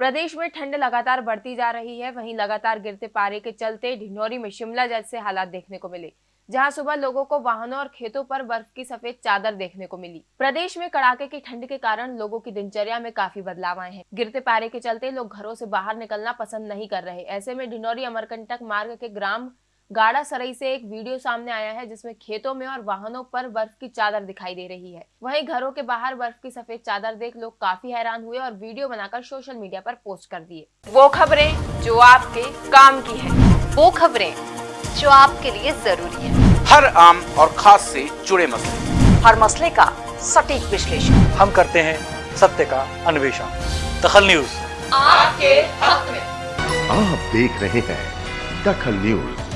प्रदेश में ठंड लगातार बढ़ती जा रही है। वहीं लगातार गिरते पारे के चलते ढिंडोरी में शिमला जैसे हालात देखने को मिले, जहाँ सुबह लोगों को वाहनों और खेतों पर बर्फ़ की सफ़ेद चादर देखने को मिली। प्रदेश में कड़ाके की ठंड के कारण लोगों की दिनचर्या में काफ़ी बदलाव आए हैं। गिरते पारे के चलते लोग घरों से बाहर निकलना पसंद नहीं कर रहे। ऐसे में ढिंडोरी अमरकंटक मार्ग के ग्राम गाड़ा सरई से एक वीडियो सामने आया है जिसमें खेतों में और वाहनों पर बर्फ़ की चादर दिखाई दे रही है। वहीं घरों के बाहर बर्फ़ की सफ़ेद चादर देख लोग काफ़ी हैरान हुए और वीडियो बनाकर सोशल मीडिया पर पोस्ट कर दिए। वो खबरें जो आपके काम की है। वो खबरें जो आपके लिए ज़रूरी है। हर आम और खास से जुड़े मसले। हर मसले का सटीक विश्लेषण। हम करते हैं सत्य का अन्वेषण। दखल न्यूज़। आपके हक में आप देख रहे हैं दखल न्यूज़।